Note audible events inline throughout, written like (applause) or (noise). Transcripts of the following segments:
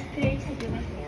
Spirit has.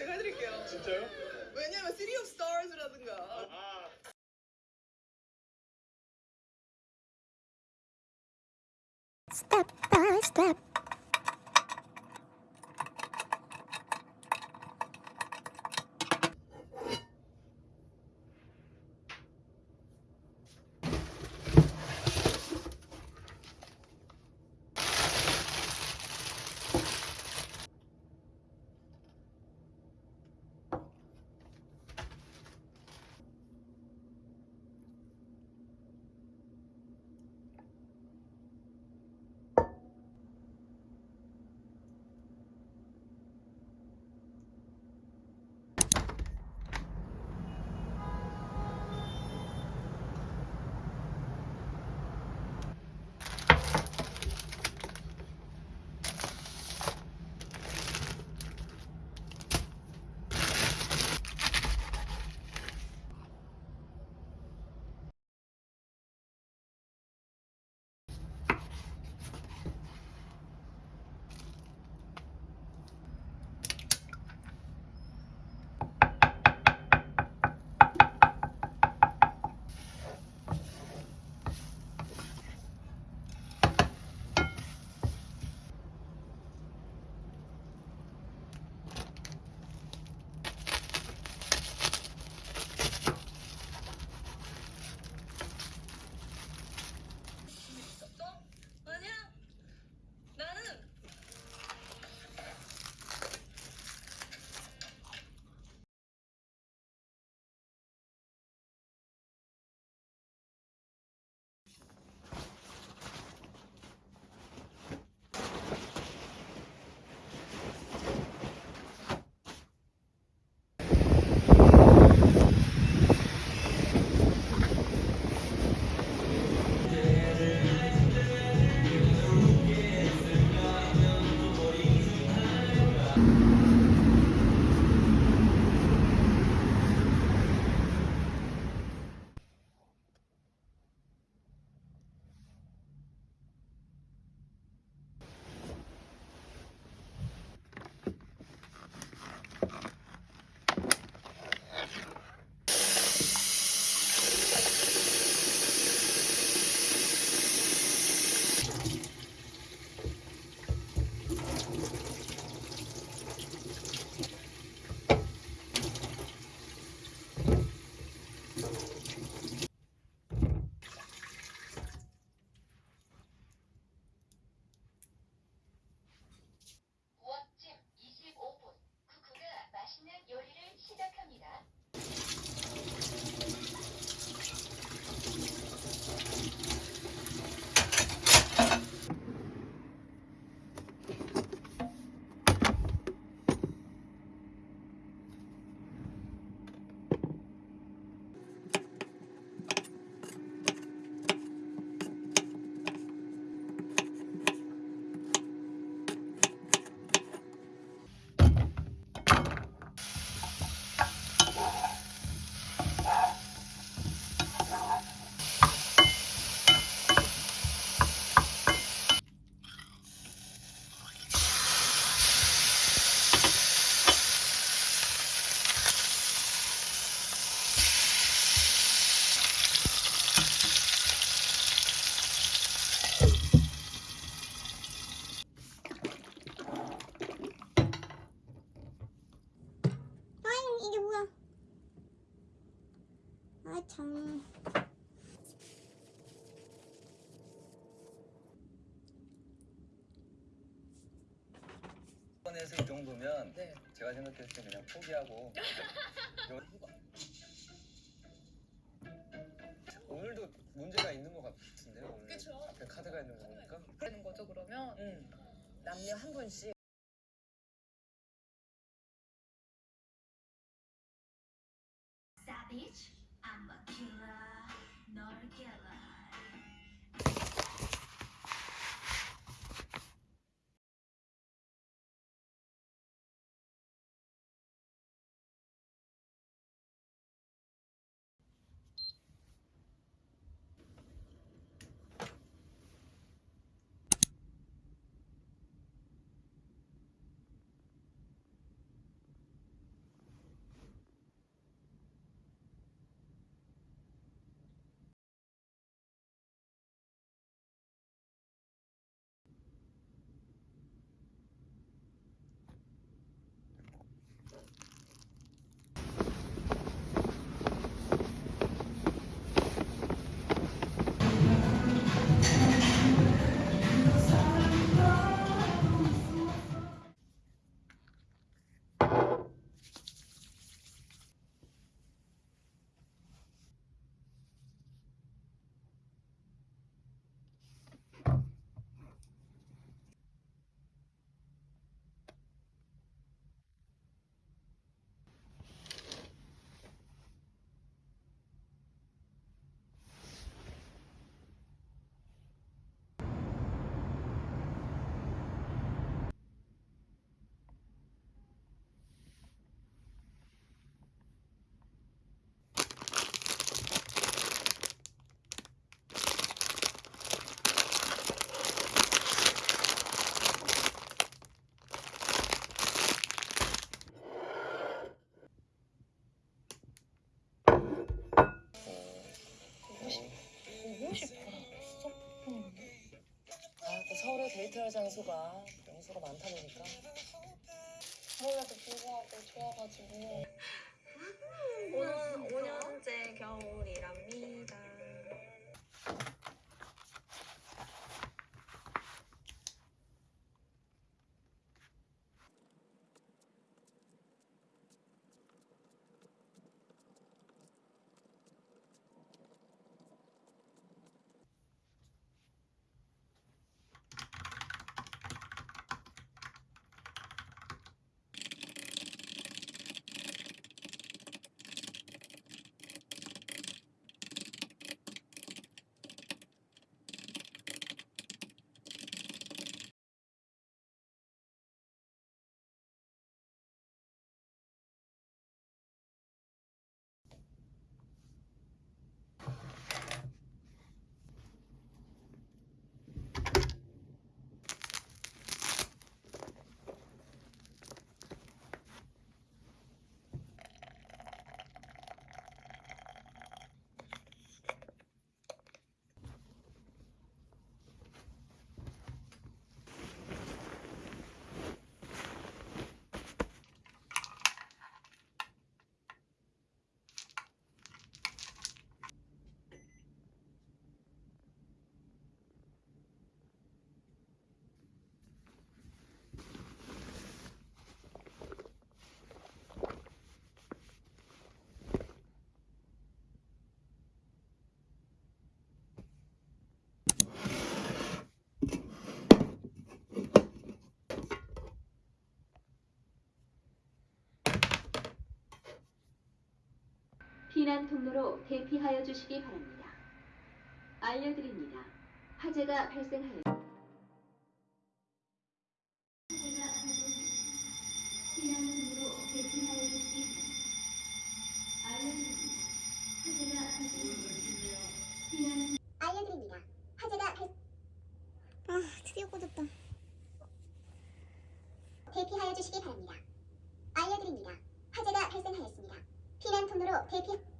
제가 해드릴게요. 진짜요? 왜냐면 City of Stars라든가 정도면 네. 제가 생각했을 때 그냥 포기하고 (laughs) 요- 오늘도 문제가 있는 것 같은데요 오늘 그쵸. 앞에 카드가 있는 거 보니까 되는 거죠 그러면 음. 남녀 한 분씩 Savage, I'm a killer, not a killer. 장소가 명소가 많다 보니까. 그럼에도 불구하고 좋아가지고. 오는 5년째 겨울이랍니다. 피난 통로로 대피하여 주시기 바랍니다. 알려드립니다. 화재가 발생하여 알려드립니다. 화재가 발... 아, 드디어 꺼졌다. 대피하여 주시기 바랍니다. 알려드립니다. 화재가 발생하였습니다. 피난 통로로 대피...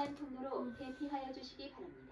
피난 통로로 대피하여 주시기 바랍니다.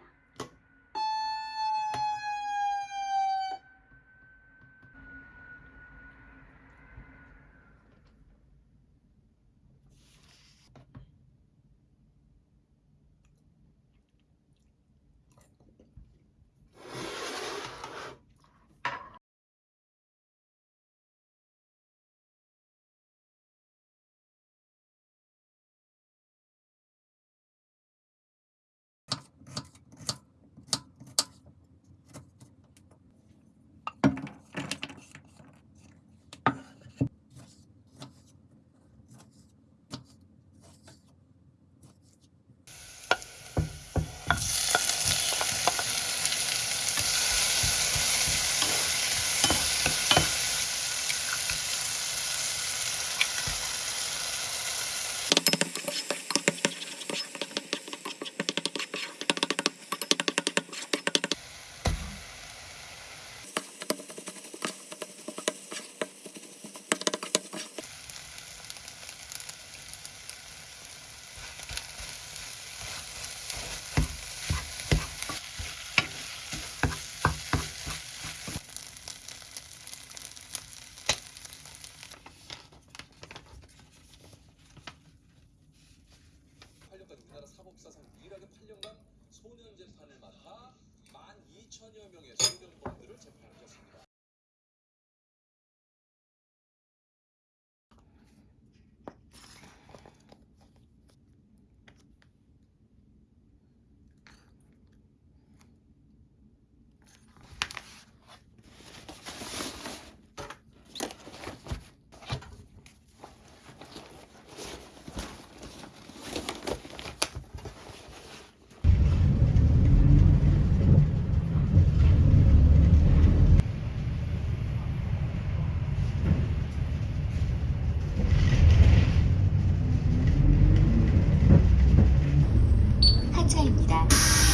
시간입니다.